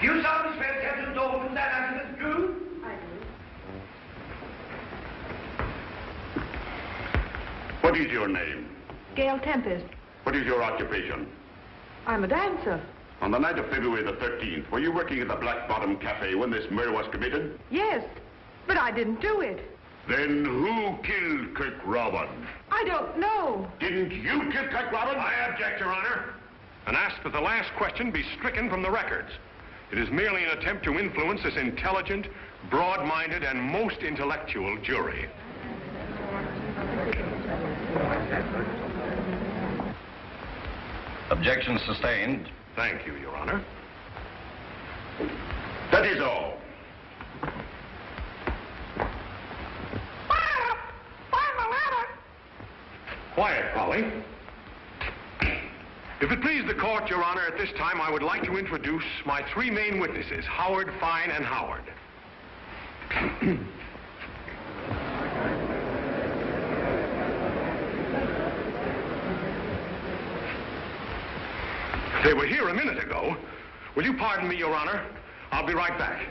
Do you sound as well, Captain Dawson, that I do? I do. What is your name? Gail Tempest. What is your occupation? I'm a dancer. On the night of February the 13th, were you working at the Black Bottom Cafe when this murder was committed? Yes, but I didn't do it. Then who killed Kirk Robin? I don't know. Didn't you kill Kirk Robin? I object, Your Honor. And ask that the last question be stricken from the records. It is merely an attempt to influence this intelligent, broad-minded, and most intellectual jury. Objection sustained. Thank you, Your Honor. That is all. Fire the ladder. Quiet, Polly. If it please the court, Your Honor, at this time I would like to introduce my three main witnesses, Howard, Fine, and Howard. they were here a minute ago. Will you pardon me, Your Honor? I'll be right back.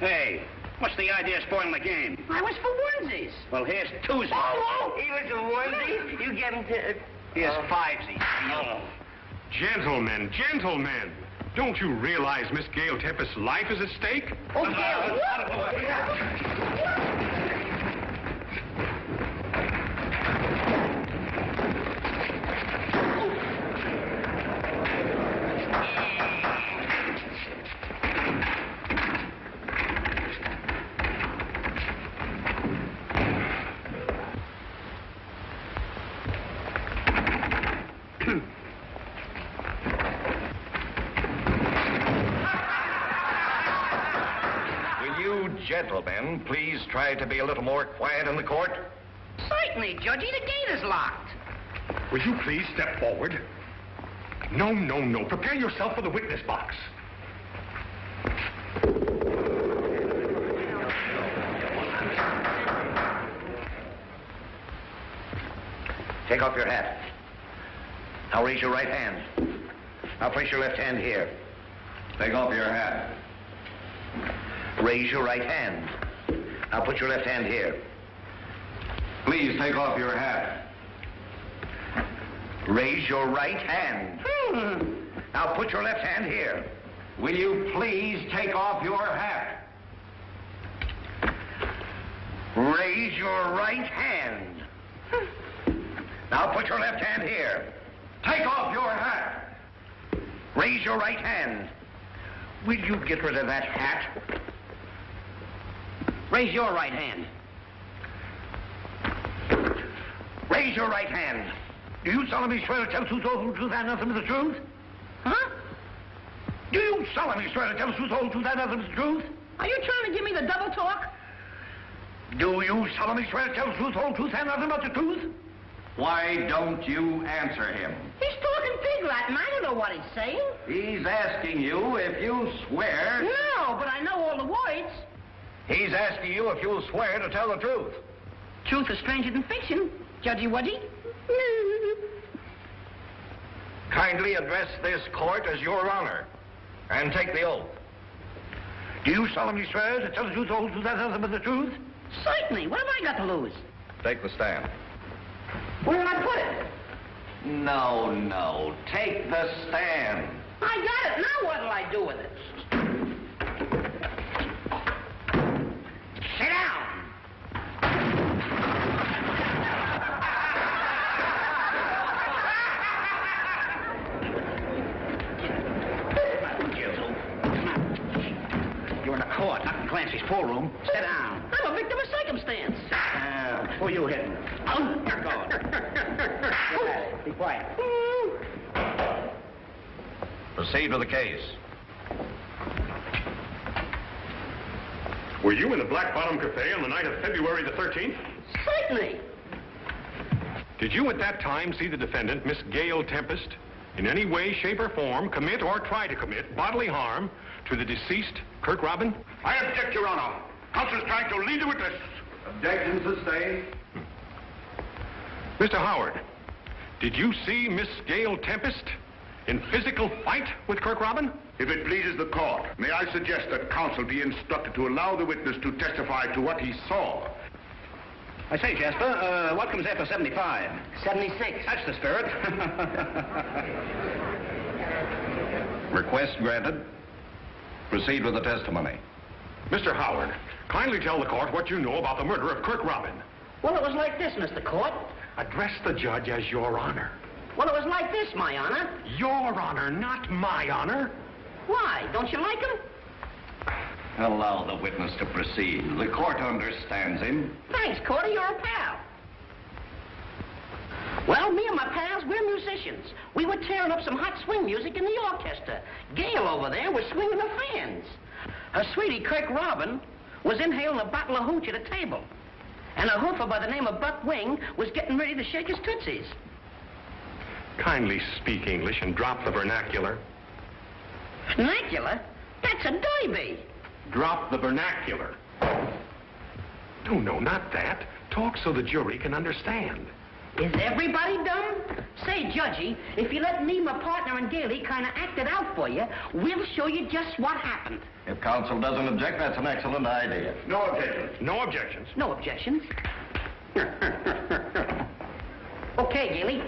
Hey, what's the idea of spoiling the game? I was for onesies. Well, here's twosies. Oh, oh. he was a onesie? You get him to... Uh, here's uh, fivesies. Oh. Gentlemen, gentlemen, don't you realize Miss Gail Tempest's life is at stake? Oh, Gail. Will you gentlemen please try to be a little more quiet in the court? Certainly, Judgy. The gate is locked. Will you please step forward? No, no, no. Prepare yourself for the witness box. Take off your hat. Now raise your right hand. Now place your left hand here. Take off your hat. Raise your right hand. Now put your left hand here. Please take off your hat. Raise your right hand. Hmm. Now put your left hand here. Will you please take off your hat? Raise your right hand. Now put your left hand here. Take off your hat. Raise your right hand. Will you get rid of that hat? Raise your right hand. Raise your right hand. Do you solemnly swear to tell the truth, the truth, and nothing but the truth? Huh? Do you solemnly swear to tell the truth, the truth, and nothing but the truth? Are you trying to give me the double talk? Do you solemnly swear to tell the truth, the whole truth, and nothing but the truth? Why don't you answer him? He's talking pig Latin. I don't know what he's saying. He's asking you if you swear. No, but I know all the words. He's asking you if you'll swear to tell the truth. Truth is stranger than fiction. Judgy Wudgy? Kindly address this court as your honor and take the oath. Do you solemnly swear to tell the truth, the whole truth, and nothing but the truth? Certainly. What have I got to lose? Take the stand. Where did I put it? No, no. Take the stand. I got it. Now what'll I do with it? Sit down. You're in a court, not in room. Sit down. I'm a victim of circumstance. Uh, who you hitting? Oh, You're going. Get at. Be quiet. Proceed with the case. Were you in the Black Bottom Cafe on the night of February the 13th? Certainly. Did you at that time see the defendant, Miss Gail Tempest, in any way, shape, or form commit or try to commit bodily harm to the deceased Kirk Robin? I object, Your Honor. Counsel's trying to lead the witness. Objection sustained. Mr. Howard, did you see Miss Gail Tempest in physical fight with Kirk Robin? If it pleases the court, may I suggest that counsel be instructed to allow the witness to testify to what he saw? I say, Jasper, uh, what comes after 75? 76. That's the spirit. Request granted. Proceed with the testimony. Mr. Howard, kindly tell the court what you know about the murder of Kirk Robin. Well, it was like this, Mr. Court. Address the judge as your honor. Well, it was like this, my honor. Your honor, not my honor. Why? Don't you like him? Allow the witness to proceed. The court understands him. Thanks, Cordy. You're a pal. Well, me and my pals, we're musicians. We were tearing up some hot swing music in the orchestra. Gail over there was swinging the fans. Her sweetie, Kirk Robin, was inhaling a bottle of hooch at a table. And a hoofer by the name of Buck Wing was getting ready to shake his tootsies. Kindly speak English and drop the vernacular. Vernacular? That's a doiby. Drop the vernacular. No, no, not that. Talk so the jury can understand. Is everybody dumb? Say, Judgy, if you let me, my partner, and Gailey kind of act it out for you, we'll show you just what happened. If counsel doesn't object, that's an excellent idea. No objections. No objections. No objections. okay, Gailey.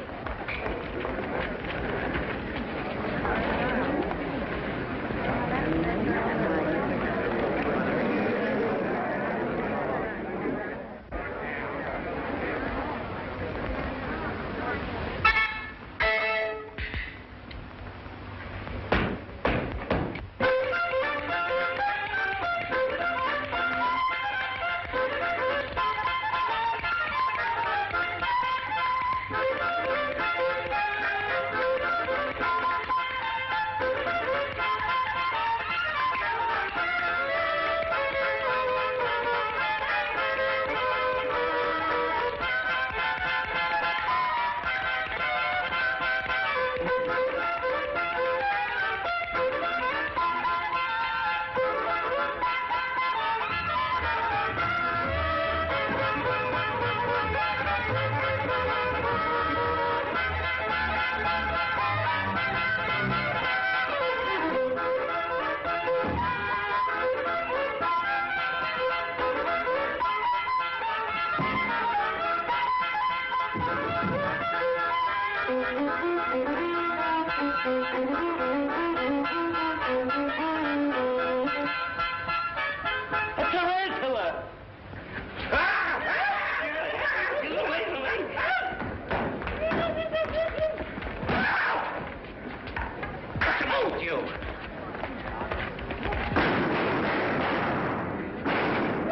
What's the matter with you?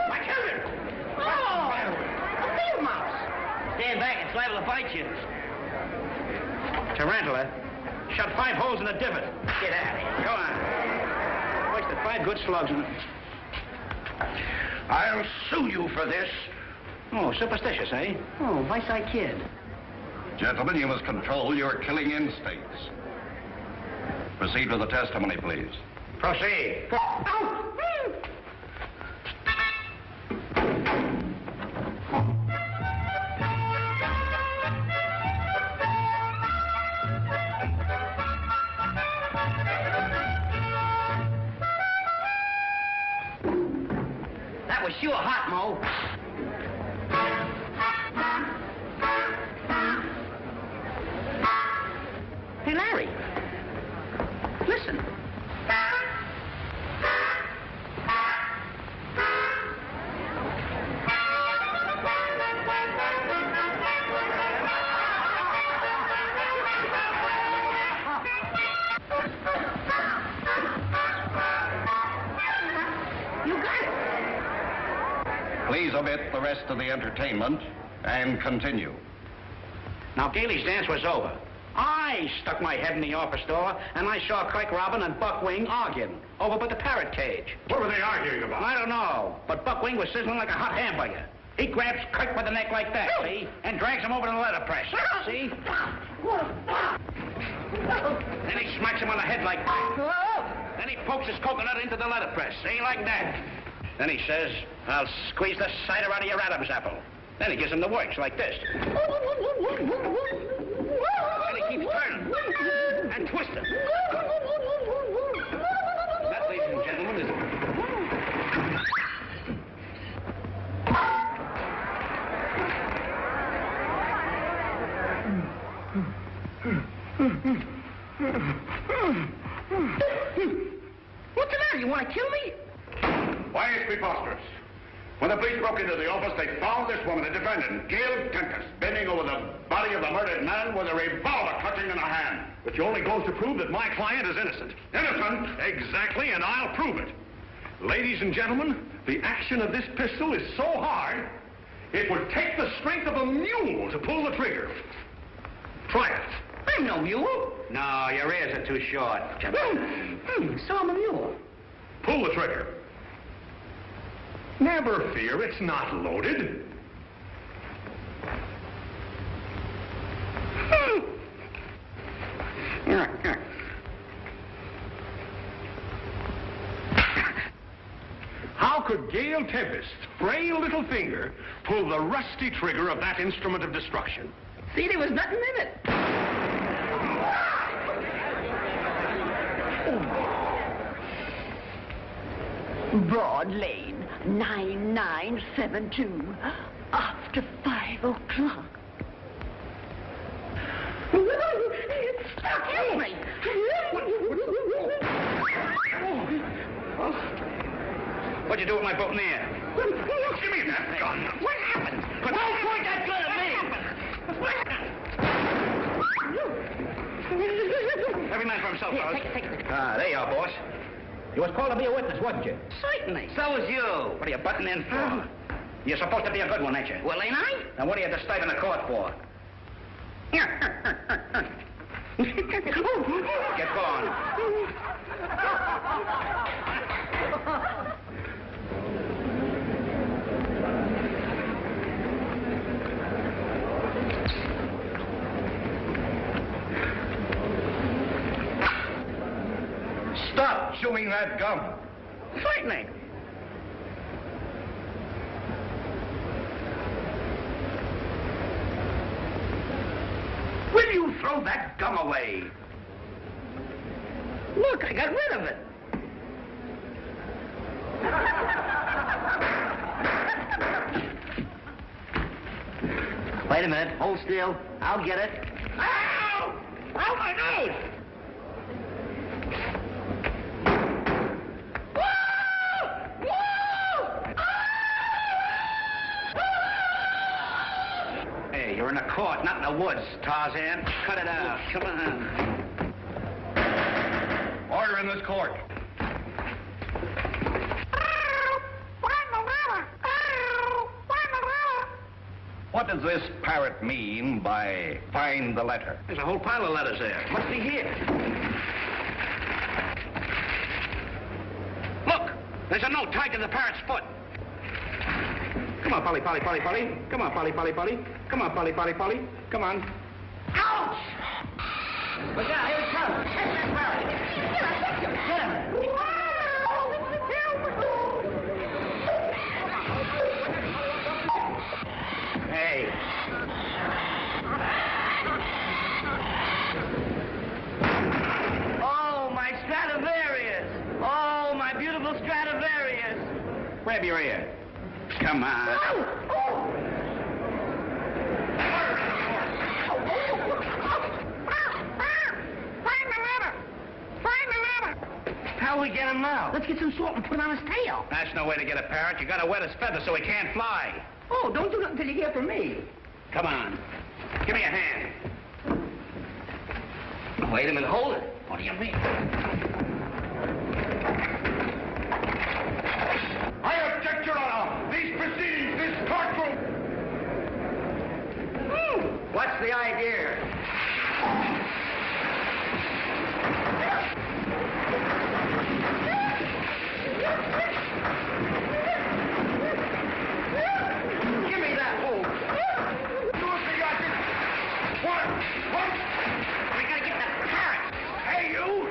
My children! Oh! A field mouse! Stand back, it's liable to bite you. Tarantula. Shot five holes in the divot. Get out of here. Go on. Wasted five good slugs in I'll sue you for this. Oh, superstitious, eh? Oh, vice I kid. Gentlemen, you must control your killing instincts. Proceed with the testimony, please. Proceed. The rest of the entertainment and continue. Now, Gailey's dance was over. I stuck my head in the office door, and I saw Craig Robin and Buck Wing arguing over by the parrot cage. What were they arguing about? I don't know, but Buck Wing was sizzling like a hot hamburger. He grabs Kirk by the neck like that, see? And drags him over to the letterpress, see? Then he smacks him on the head like that. Then he pokes his coconut into the letterpress, see? Like that. Then he says, I'll squeeze the cider out of your Adam's apple. Then he gives him the works like this. And he keeps turning and twisting. That, ladies and gentlemen, is... What's the matter? You want to kill me? Why, it's preposterous. When the police broke into the office, they found this woman, the defendant, Gail Tempest, bending over the body of the murdered man with a revolver clutching in her hand. Which only goes to prove that my client is innocent. Innocent? Exactly, and I'll prove it. Ladies and gentlemen, the action of this pistol is so hard, it would take the strength of a mule to pull the trigger. Try it. I'm no mule. No, your ears are too short. Hmm, so I'm a mule. Pull the trigger. Never fear, it's not loaded. How could Gail Tempest's frail little finger pull the rusty trigger of that instrument of destruction? See, there was nothing in it. Oh, Broad Lane, 9972. After five o'clock. Help me. What'd you do with my boutonniere? Give me that gun. What happened? But Don't point that gun at me. Every man for himself, fellas. take it, take it. Ah, there you are, boss. You was called to be a witness, wasn't you? Certainly. So was you. What are you butting in for? Ah. You're supposed to be a good one, ain't you? Well, ain't I? Then what are you disturbing the court for? Get going. Oh. Stop chewing that gum. Certainly. Will you throw that gum away? Look, I got rid of it. Wait a minute. Hold still. I'll get it. Ow! Ow, my nose! You're in a court, not in the woods, Tarzan. Cut it out. Oh, come on. Order in this court. What does this parrot mean by find the letter? There's a whole pile of letters there. Must be here. Look! There's a note tied to the parrot's foot. Come on, Polly, Polly, Polly, Polly. Come on, Polly, Polly, Polly. Come on, Polly, Polly, Polly. Come on. Ouch! Look out, here it comes. Catch that parrot. Get him. Hey. Oh, my Stradivarius! Oh, my beautiful Stradivarius! Grab your ear. Come on. How we get him now? Let's get some salt and put it on his tail. That's no way to get a parrot. You gotta wet his feathers so he can't fly. Oh, don't do nothing until you hear from me. Come on. Give me a hand. Wait a minute, hold it. What do you mean? I object, Your Honor. These proceedings, this courtroom. What's the idea? Give me that hole. What? What? We gotta get that parrot. Hey, you!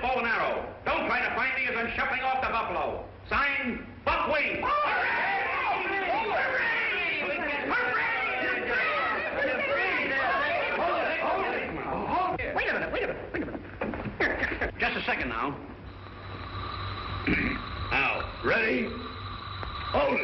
Buffalo. Don't try to find me as I'm shuffling off the Buffalo. Signed, Buckwing. Wait a minute, wait a minute, wait a minute. Just a second now. Now, ready? Hold.